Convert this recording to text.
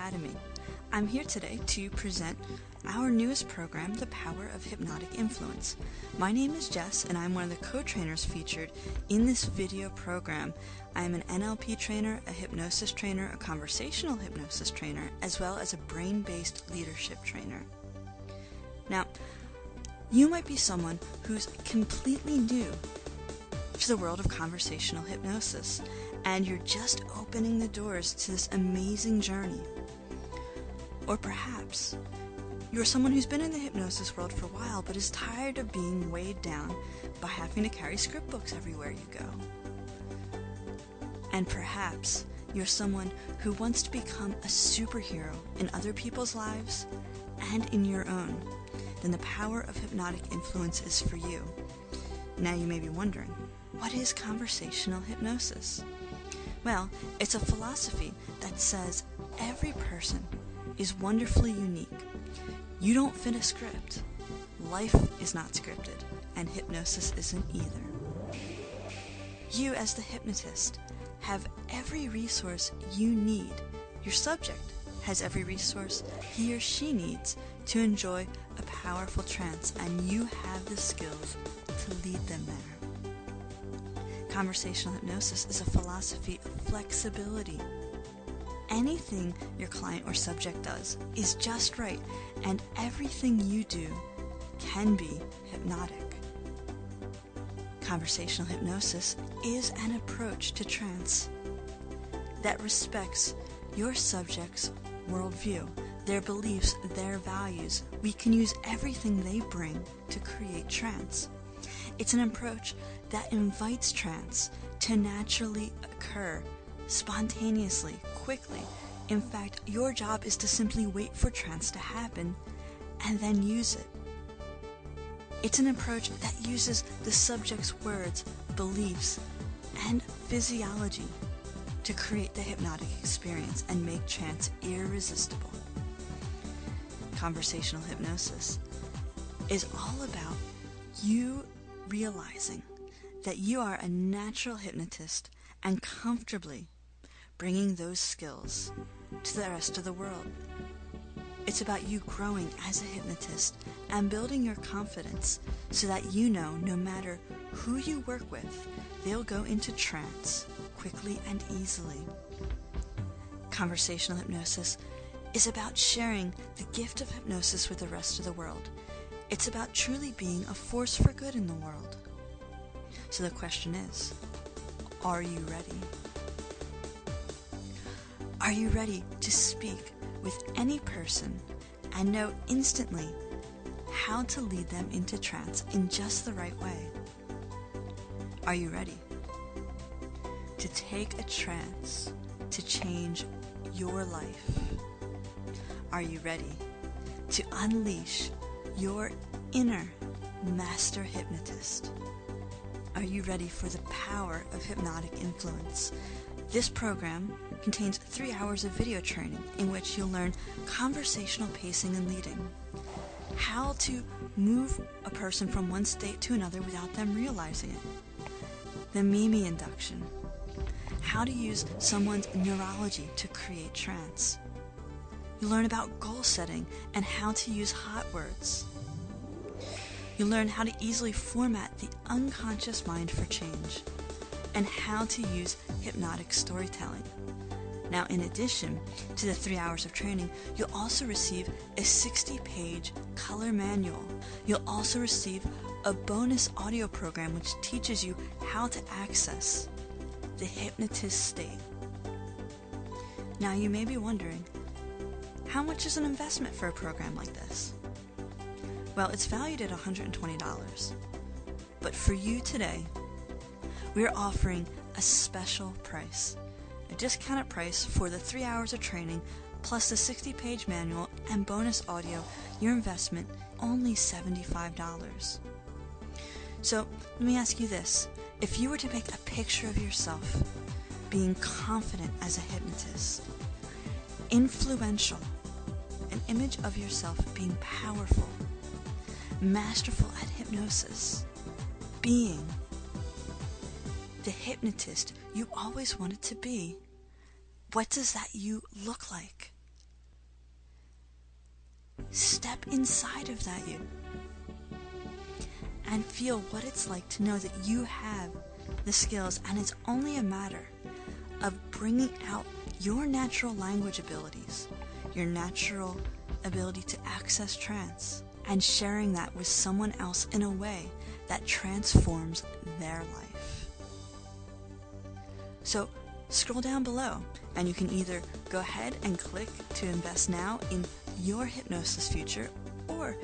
Academy. I'm here today to present our newest program, The Power of Hypnotic Influence. My name is Jess, and I'm one of the co trainers featured in this video program. I am an NLP trainer, a hypnosis trainer, a conversational hypnosis trainer, as well as a brain based leadership trainer. Now, you might be someone who's completely new to the world of conversational hypnosis, and you're just opening the doors to this amazing journey. Or perhaps you're someone who's been in the hypnosis world for a while but is tired of being weighed down by having to carry script books everywhere you go. And perhaps you're someone who wants to become a superhero in other people's lives and in your own. Then the power of hypnotic influence is for you. Now you may be wondering, what is conversational hypnosis? Well, it's a philosophy that says every person is wonderfully unique. You don't fit a script. Life is not scripted, and hypnosis isn't either. You, as the hypnotist, have every resource you need. Your subject has every resource he or she needs to enjoy a powerful trance, and you have the skills to lead them there. Conversational hypnosis is a philosophy of flexibility. Anything your client or subject does is just right, and everything you do can be hypnotic. Conversational hypnosis is an approach to trance that respects your subject's worldview, their beliefs, their values. We can use everything they bring to create trance. It's an approach that invites trance to naturally occur, spontaneously, quickly. In fact, your job is to simply wait for trance to happen and then use it. It's an approach that uses the subject's words, beliefs, and physiology to create the hypnotic experience and make trance irresistible. Conversational hypnosis is all about you realizing that you are a natural hypnotist and comfortably bringing those skills to the rest of the world. It's about you growing as a hypnotist and building your confidence so that you know no matter who you work with, they'll go into trance quickly and easily. Conversational hypnosis is about sharing the gift of hypnosis with the rest of the world. It's about truly being a force for good in the world. So the question is, are you ready? Are you ready to speak with any person and know instantly how to lead them into trance in just the right way? Are you ready to take a trance to change your life? Are you ready to unleash your inner master hypnotist? Are you ready for the power of hypnotic influence? This program contains three hours of video training in which you'll learn conversational pacing and leading, how to move a person from one state to another without them realizing it, the Mimi induction, how to use someone's neurology to create trance. You learn about goal setting and how to use hot words. You learn how to easily format the unconscious mind for change and how to use hypnotic storytelling. Now, in addition to the three hours of training, you'll also receive a 60 page color manual. You'll also receive a bonus audio program which teaches you how to access the hypnotist state. Now, you may be wondering how much is an investment for a program like this? Well, it's valued at $120. But for you today, we're offering a special price a discounted price for the three hours of training plus the 60 page manual and bonus audio, your investment only $75. So let me ask you this if you were to make a picture of yourself being confident as a hypnotist, influential, an image of yourself being powerful, masterful at hypnosis, being the hypnotist you always wanted to be. What does that you look like? step inside of that you and feel what it's like to know that you have the skills and it's only a matter of bringing out your natural language abilities, your natural ability to access trance, and sharing that with someone else in a way that transforms their life. So scroll down below and you can either go ahead and click to invest now in your hypnosis future or